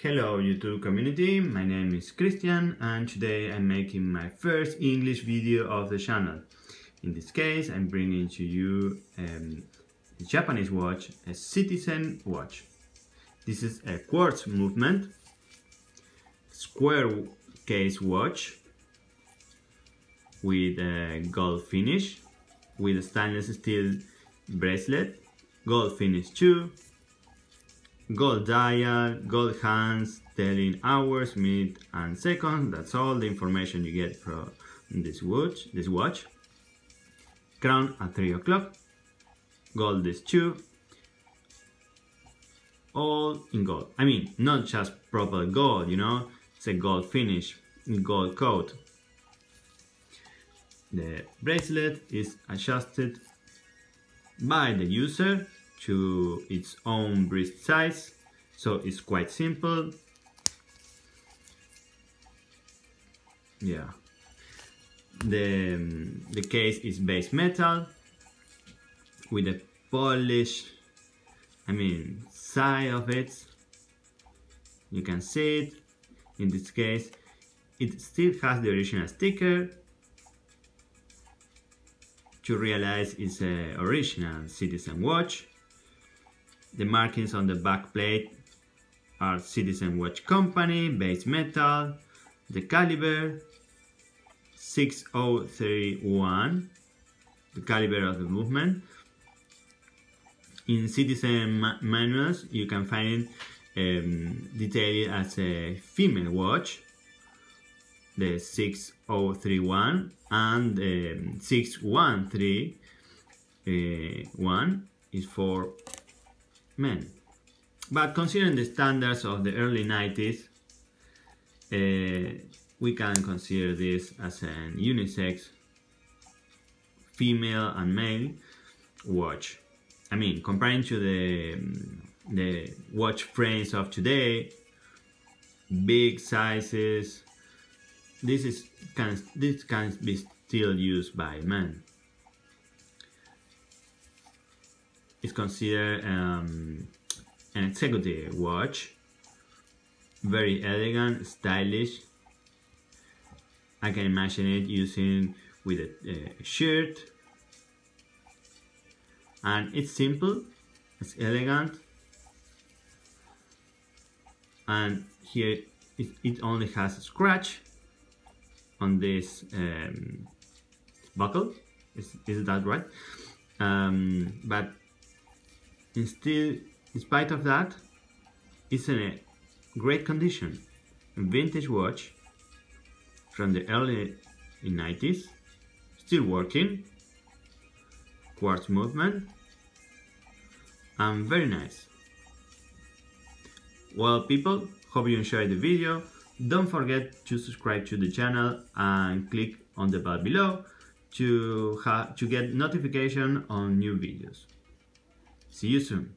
Hello YouTube community, my name is Christian and today I'm making my first English video of the channel. In this case I'm bringing to you um, a Japanese watch, a Citizen watch. This is a quartz movement, square case watch with a gold finish, with a stainless steel bracelet, gold finish too, gold dial, gold hands, telling hours, minutes and seconds. That's all the information you get from this watch. This watch. Crown at 3 o'clock. Gold is 2. All in gold. I mean, not just proper gold, you know. It's a gold finish, gold coat. The bracelet is adjusted by the user to its own wrist size. So it's quite simple. Yeah. The um, the case is base metal with a polish I mean side of it. You can see it in this case. It still has the original sticker. To realize it's a original citizen watch the markings on the back plate are Citizen Watch Company, base metal, the caliber 6031, the caliber of the movement. In Citizen ma manuals you can find it um, detailed as a female watch, the 6031 and um, 6131 uh, is for men. But considering the standards of the early 90s, uh, we can consider this as an unisex female and male watch. I mean, comparing to the the watch frames of today, big sizes, this is can this can be still used by men. Is considered um, an executive watch. Very elegant stylish. I can imagine it using with a, a shirt. And it's simple it's elegant. And here it, it only has a scratch on this um, buckle. Is, is that right? Um, but still, in spite of that, it's in a great condition. A vintage watch from the early 90s, still working, quartz movement, and very nice. Well people, hope you enjoyed the video. Don't forget to subscribe to the channel and click on the bell below to, to get notification on new videos. See you soon.